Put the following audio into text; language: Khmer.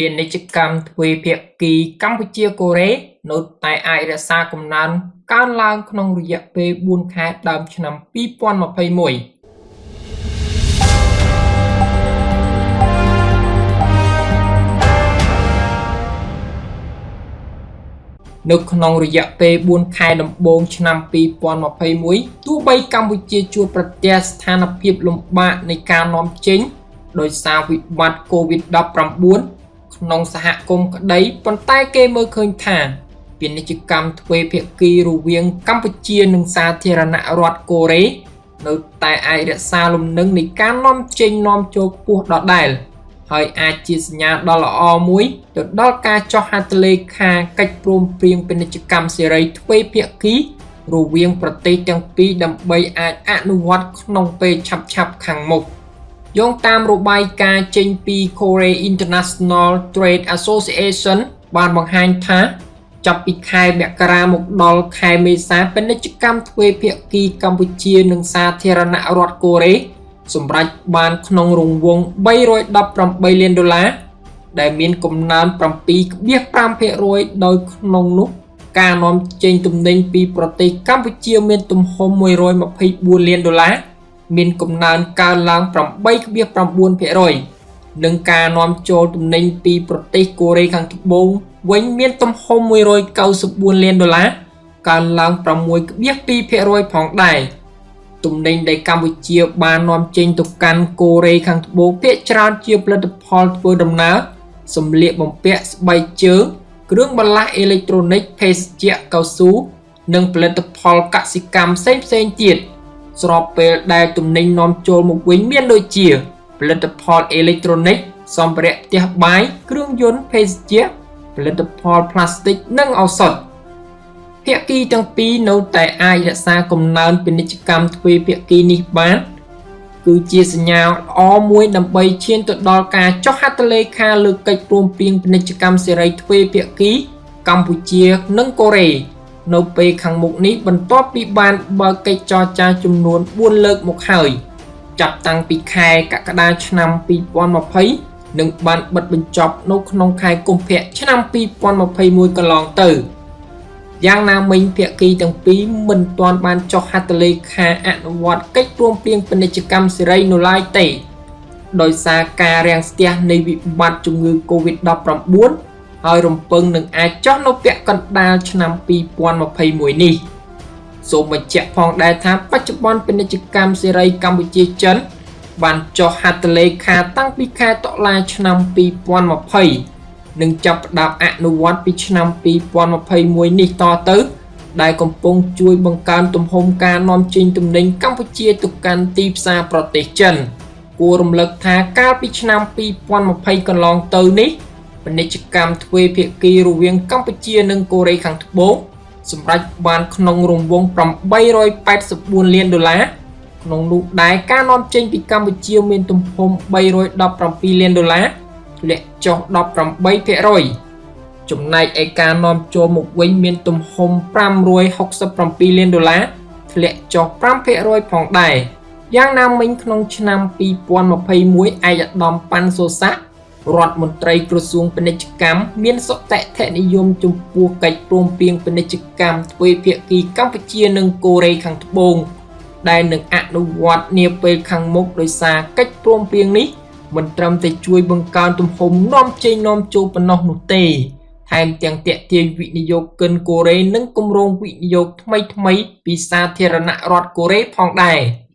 ពាណិជ្ជកម្មទ្វេភាគីកម្ពុជា-កូរ៉េនៅតែអាចរក្សាកំណើនកើនឡើងក្នុងរយៈពេល4ខែដើមឆ្នាំ2021នៅក្នុងរយៈពេល4ខែដំបូងឆ្នាំ2021ទោះបីកម្ពុជាជួបប្រទះស្ថានភាពលំបាកនៃការនាំចេញដោយសារវិបត្តិ COVID-19 ក្នុងសហគមន៍ក្តីប៉ុន្តែគេមើលឃើញថាពាណិជ្ជកម្មទ្វេភាគីរវាងកម្ពុជានិងសាធារណរដ្ឋកូរ៉េនៅតែអាចរក្សាលំនឹងនៃការនាំចេញនាំចូលខ្ពស់ដដែលហើយអាចជាសញ្ញាដ៏ល្អមួយទៅដល់ការចុះហត្ថលេខាកិច្ចព្រមព្រៀងពាណិជ្ជកម្មសេរីទ្វេភាគីរវាងប្រទេសទាំងពីរដើម្បីអាចអនុវត្តក្នុងពេលឆាប់ៗខាងមុខ។ យោងតាមរបាយការណ៍ចេញពី Korea International Trade Association បានបង្ហាញថាចាប់ពីខែមករាមកដល់ខែមេសាពាណិជ្ជកម្មទ្វេភាគីកម្ពុជានិងសាធារណរដ្ឋកូរ៉េសម្រេចបានក្នុងរង្វង់318លានដុល្លារដែលមានកំណើន7.5%ដោយក្នុងនោះការនាំចេញទំនិញពីប្រទេសកម្ពុជាមានទំហំ124លានដុល្លារ មានកំណើនកើនឡើង8.9%និងការនាំចូលទំនិញពីប្រទេសកូរ៉េខាងត្បូងវិញមានទំហំ194លានដុល្លារកើនឡើង6.2%ផងដែរទំនិញដែលកម្ពុជាបាននាំចេញទៅកាន់កូរ៉េខាងត្បូងភាគច្រើនជាផលិតផលធ្វើដំណើរសម្លៀកបំពាក់ស្បែកជើងគ្រឿងបន្លាស់អេឡិចត្រូនិកភេសជ្ជៈកៅស៊ូនិងផលិតផលកសិកម្មផ្សេងៗទៀត។ ស្របពេលដែលទំនិញនាំចូលមកវិញមានដូចជាផលិតផលអេឡិចត្រូនិកសម្ភារៈផ្ទះបាយគ្រឿងយន្តភេសជ្ជៈផលិតផលផ្លាស្ទិកនិងឱសថភាគីទាំងពីរនៅតែអាចរក្សាកំណើនពាណិជ្ជកម្មទ្វេភាគីនេះបាន គឺជាសញ្ញាល្អមួយដើម្បីឈានទៅដល់ការចុះហត្ថលេខាលើកិច្ចព្រមព្រៀងពាណិជ្ជកម្មសេរីទ្វេភាគីកម្ពុជានិងកូរ៉េ នៅពេលខាងមុខនេះបន្ទាប់ពីបានបើកកិច្ចចរចាចំនួន4លើកមកហើយចាប់តាំងពីខែកក្កដាឆ្នាំ2020និងបានបិទបញ្ចប់នៅក្នុងខែកុម្ភៈឆ្នាំ2021កន្លងទៅយ៉ាងណាមិញភាគីទាំងពីរមិនទាន់បានចុះហត្ថលេខាអនុវត្តកិច្ចព្រមព្រៀងពាណិជ្ជកម្មសេរីនៅឡើយទេដោយសារការរាំងស្ទះនៃវិបត្តិជំងឺ Covid-19 ហើយរំពឹងនឹងអាចចុះនៅពាក់កណ្ដាលឆ្នាំ2021នេះសូមបញ្ជាក់ផងដែរថាបច្ចុប្បន្នពាណិជ្ជកម្មសេរីកម្ពុជាចិន បានចុះហត្ថលេខាតាំងពីខែតុលាឆ្នាំ2020និងចាប់ផ្ដើមអនុវត្តពីឆ្នាំ2021នេះតទៅ ដែលកំពុងជួយបង្កើនទំហំការនាំចេញទំនិញកម្ពុជាទៅកាន់ទីផ្សារប្រទេសចិនគួររំលឹកថាកាលពីឆ្នាំ2020កន្លងទៅនេះ ពាណិជ្ជកម្មទ្វេភាគីរវាងកម្ពុជានិងកូរ៉េខាងត្បូងសម្រាប់បានក្នុងរង្វង់884លានដុល្លារក្នុងនោះដែរការនាំចេញពីកម្ពុជាមានទំហំ317លានដុល្លារធ្លាក់ចុះ18%ចំណែកឯការនាំចូលមកវិញមានទំហំ567លានដុល្លារធ្លាក់ចុះ5%ផងដែរយ៉ាងណាមិញក្នុងឆ្នាំ2021ឯកឧត្តមប៉ាន់សូសាក់ រដ្ឋមន្ត្រីក្រសួងពាណិជ្ជកម្មមានសតិធនិយមចំពោះកិច្ចព្រមព្រៀងពាណិជ្ជកម្មទ្វេភាគីកម្ពុជានិងកូរ៉េខាងត្បូងដែលនឹងអនុវត្តនាពេលខាងមុខដោយសារកិច្ចព្រមព្រៀងនេះមិនត្រឹមតែជួយបង្កើនទំហំនាំចេញនាំចូលប៉ុណ្ណោះនោះទេថែមទាំងទាក់ទាញវិនិយោគិនកូរ៉េនិងគម្រោងវិនិយោគថ្មីៗពីសាធារណរដ្ឋកូរ៉េផងដែរ។